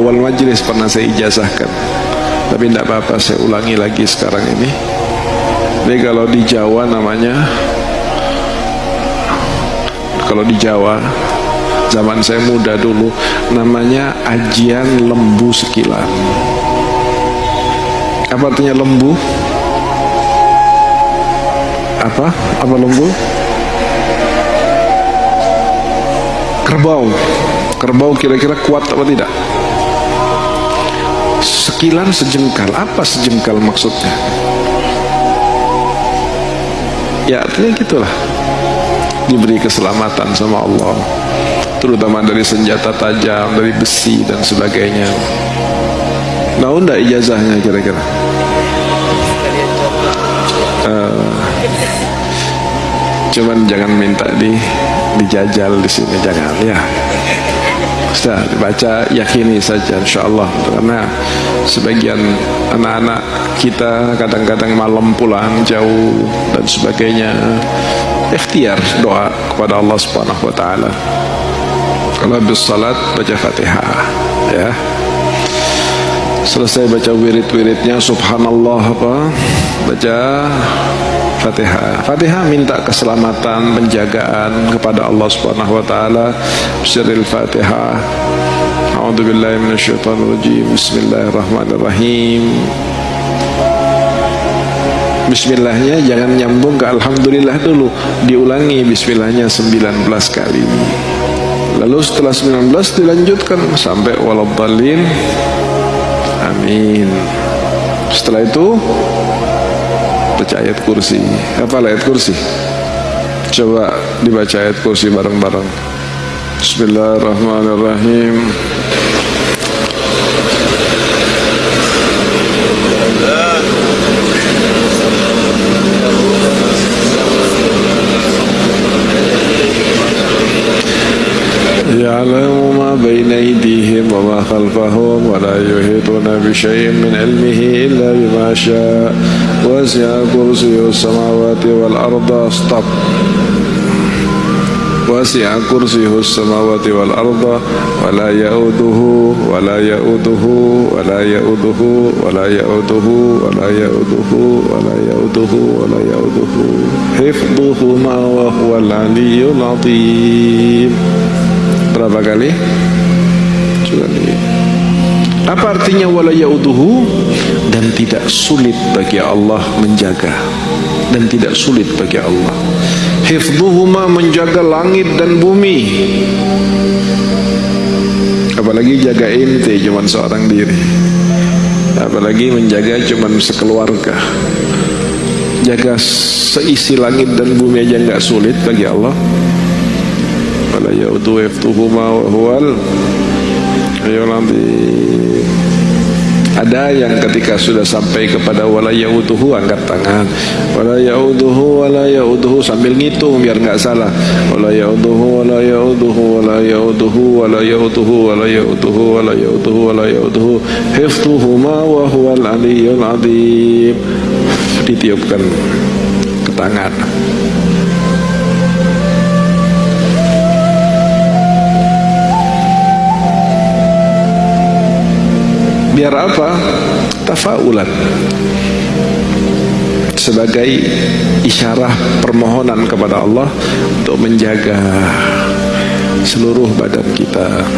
awal majelis pernah saya ijazahkan. Tapi tidak apa-apa saya ulangi lagi sekarang ini. Jadi kalau di Jawa namanya kalau di Jawa zaman saya muda dulu namanya ajian lembu sekilan. Apa artinya lembu? Apa? Apa lembu? Kerbau. Kerbau kira-kira kuat apa tidak sekilan sejengkal. Apa sejengkal maksudnya? Ya artinya gitulah. Diberi keselamatan sama Allah. Terutama dari senjata tajam dari besi dan sebagainya. Mau ndak ijazahnya kira-kira? Uh, cuman jangan minta di dijajal di sini jangan ya sudah baca yakini saja insyaallah. Karena sebagian anak-anak kita kadang-kadang malam pulang jauh dan sebagainya ikhtiar doa kepada Allah Subhanahu wa taala. Kalau habis salat baca Fatihah ya. Selesai baca wirid-wiridnya subhanallah apa? Baca Fatihah. Fatihah minta keselamatan, penjagaan kepada Allah Subhanahu wa taala. Syiril Fatihah. A'udzu billahi minasyaitonir rajim. Bismillahirrahmanirrahim. Bismillahnya jangan nyambung ke Alhamdulillah dulu Diulangi Bismillahnya 19 kali Lalu setelah 19 dilanjutkan Sampai waladhalin Amin Setelah itu baca ayat kursi apa ayat kursi coba dibaca ayat kursi bareng-bareng Bismillahirrahmanirrahim يعلم ما بين وما خلفهم ولا يحيطون بشيء من علمه إلا بما شاء. وسع كرسيه السماوات والأرض. Stop. وسع كرسيه السماوات والأرض. ولا يؤوده ولا يؤوده ولا يؤوده ولا يؤوده ولا يؤوده ولا يؤوده ولا يؤوده. حفظهما وهو العلي العظيم. Berapa? Kali. Artinya wala yauduhu dan tidak sulit bagi Allah menjaga dan tidak sulit bagi Allah. Hifdhuhuma menjaga langit dan bumi. Apalagi jaga inti cuma seorang diri. Apalagi menjaga cuma sekeluarga. Jaga seisi langit dan bumi aja nggak sulit bagi Allah wala yaudu yaftuhuma wa huwal ada yang ketika sudah sampai kepada wala yauduhu angkat tangan. Wala yauduhu wala yauduhu sambil ngitung biar enggak salah. Wala yauduhu wala yauduhu wala yauduhu wala yauduhu wala yauduhu wala yauduhu wala yauduhu. Hiftuhuma wa huwal ditiupkan ke tangan biar apa? Tafaulan. Sebagai isyarah permohonan kepada Allah untuk menjaga seluruh badan kita.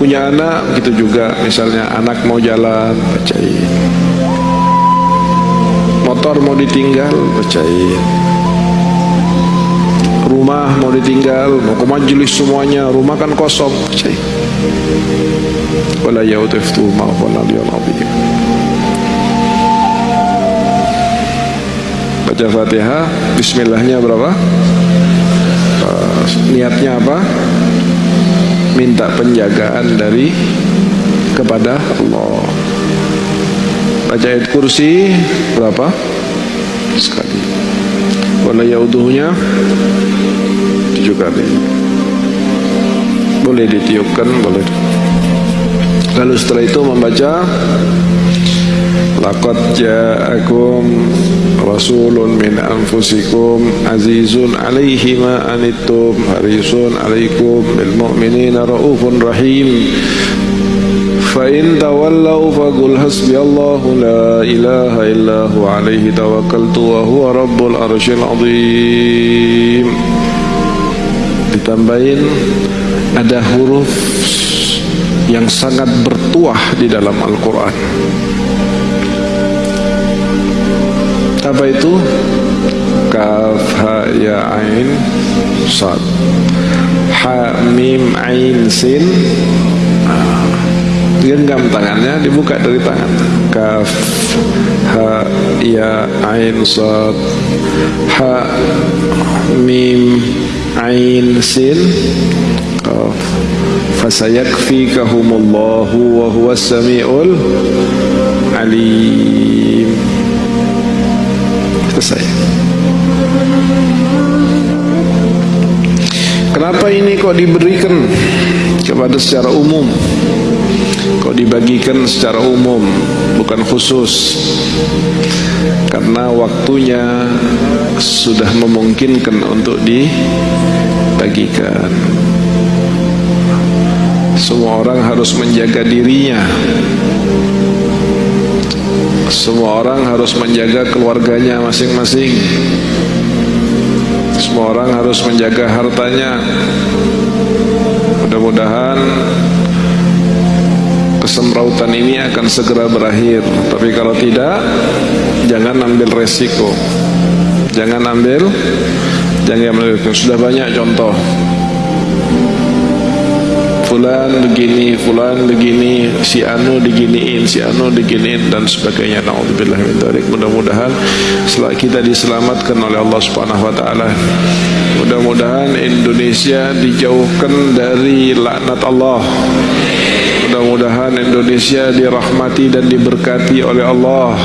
Punya anak gitu juga misalnya anak mau jalan bacain. Motor mau ditinggal bacain. Rumah mau ditinggal mau ke majelis semuanya rumah kan kosong bacain wala yaudiftu ma'hul aliyul azim baca fatihah bismillahnya berapa? Uh, niatnya apa? Minta penjagaan dari kepada Allah. Baca ayat kursi berapa? Sekali. Wala yauduhnya tujuh kali. Boleh ditiupkan boleh lalu setelah itu membaca Laqad ja'akum rasulun min anfusikum azizun alaihi ma anittum harisun alaikum bil mu'minina raufun rahim. Fa in tawallaw faqul hasbiyallahu la ilaha illa huwa alaihi tawakkaltu wa huwa rabbul arsyil ditambahin ada huruf yang sangat bertuah di dalam Al-Quran. Apa itu? kaf ha ya ain sad. Ha mim ain sin. Genggam tangannya dibuka dari tangan. Kaf ha ya ain sad. Ha mim ain sin. Qaf fasayakfikahumullahu wa huwas samiul alim selesai kenapa ini kok diberikan? Kepada secara umum. Kok dibagikan secara umum bukan khusus. Karena waktunya sudah memungkinkan untuk dibagikan semua orang harus menjaga dirinya. Semua orang harus menjaga keluarganya masing-masing. Semua orang harus menjaga hartanya. Mudah-mudahan kesemrautan ini akan segera berakhir. Tapi kalau tidak jangan ambil resiko. Jangan ambil jangan ambil. Sudah banyak contoh fulan begini, fulan begini, si anu diginiin, si anu diginiin dan sebagainya. Nauzubillah min dzalik. Mudah-mudahan setelah kita diselamatkan oleh Allah Subhanahu wa taala. Mudah-mudahan Indonesia dijauhkan dari laknat Allah. Mudah-mudahan Indonesia dirahmati dan diberkati oleh Allah